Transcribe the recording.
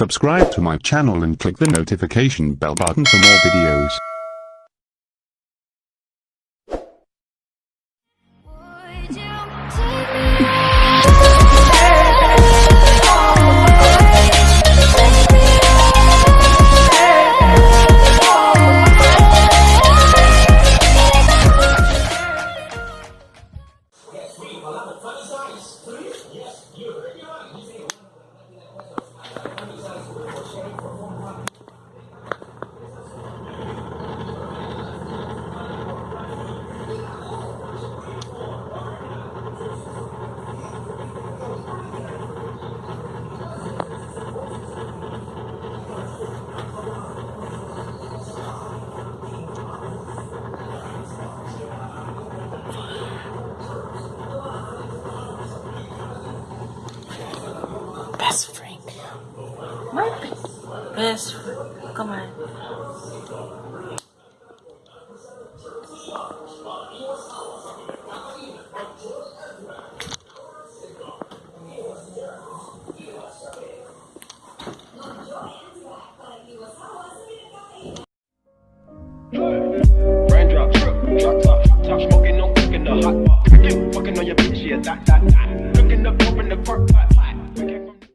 Subscribe to my channel and click the notification bell button for more videos. Take best friend. my best friend. Come on. Raindrop, drop top, top smoking, no cooking the hot pot. Fucking on your bitch, yeah.